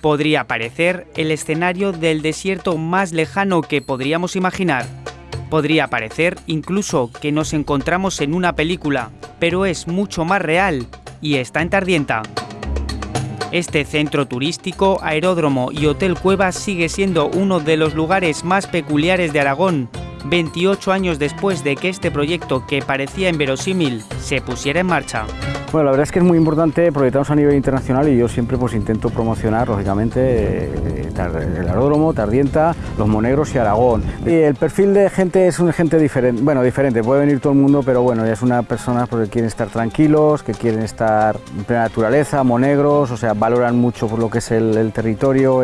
podría parecer el escenario del desierto más lejano que podríamos imaginar. Podría parecer incluso que nos encontramos en una película, pero es mucho más real y está en Tardienta. Este centro turístico, aeródromo y hotel cueva sigue siendo uno de los lugares más peculiares de Aragón, 28 años después de que este proyecto que parecía inverosímil se pusiera en marcha. Bueno, la verdad es que es muy importante proyectarnos a nivel internacional y yo siempre pues intento promocionar, lógicamente, eh, el aeródromo, Tardienta, los Monegros y Aragón. Y el perfil de gente es un gente diferente, bueno, diferente, puede venir todo el mundo, pero bueno, es una persona porque quieren estar tranquilos, que quieren estar en plena naturaleza, Monegros, o sea, valoran mucho por lo que es el, territorio,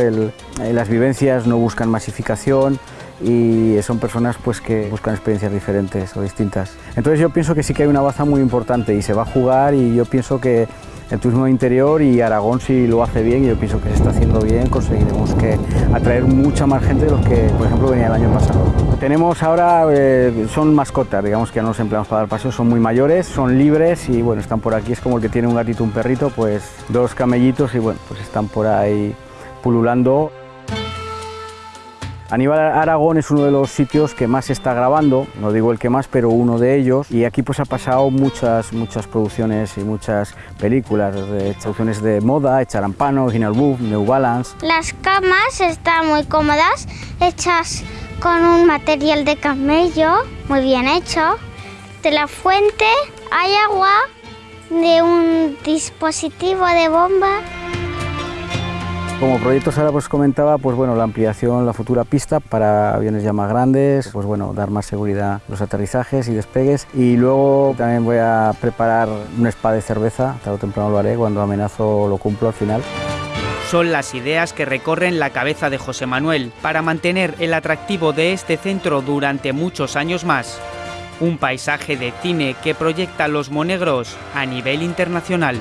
las vivencias, no buscan masificación y son personas pues que buscan experiencias diferentes o distintas. Entonces yo pienso que sí que hay una baza muy importante y se va a jugar y yo pienso que el turismo interior y Aragón si lo hace bien y yo pienso que se está haciendo bien, conseguiremos que atraer mucha más gente de los que por ejemplo venía el año pasado. Tenemos ahora, eh, son mascotas, digamos que ya no los empleamos para dar paseos, son muy mayores, son libres y bueno, están por aquí, es como el que tiene un gatito, un perrito, pues dos camellitos y bueno, pues están por ahí pululando. Aníbal Aragón es uno de los sitios que más se está grabando, no digo el que más, pero uno de ellos. Y aquí pues ha pasado muchas, muchas producciones y muchas películas, de, producciones de moda, Echarampano, Ginal Buff, New Balance. Las camas están muy cómodas, hechas con un material de camello, muy bien hecho. De la fuente hay agua de un dispositivo de bomba como proyectos ahora pues comentaba, pues bueno, la ampliación, la futura pista para aviones ya más grandes, pues bueno, dar más seguridad los aterrizajes y despegues y luego también voy a preparar un spa de cerveza, tarde o temprano lo haré, cuando amenazo lo cumplo al final. Son las ideas que recorren la cabeza de José Manuel para mantener el atractivo de este centro durante muchos años más. Un paisaje de cine que proyecta los monegros a nivel internacional.